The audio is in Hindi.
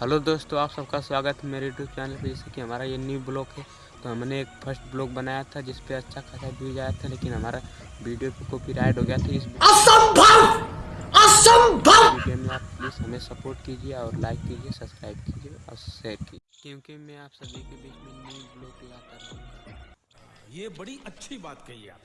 हेलो दोस्तों आप सबका स्वागत है मेरे यूट्यूब चैनल पे। जैसे कि हमारा ये न्यू ब्लॉग है तो हमने एक फ़र्स्ट ब्लॉग बनाया था जिस पे अच्छा खासा व्यूज़ आया था लेकिन हमारा वीडियो पे कॉपीराइट हो गया था। इस असंभव! असंभव! वीडियो में आप प्लीज़ हमें सपोर्ट कीजिए और लाइक कीजिए सब्सक्राइब कीजिए और शेयर कीजिए। क्योंकि मैं आप सभी के बीच में न्यू ब्लॉग लाता रहूँगा। ये बड़ी अच्छी बात कही आप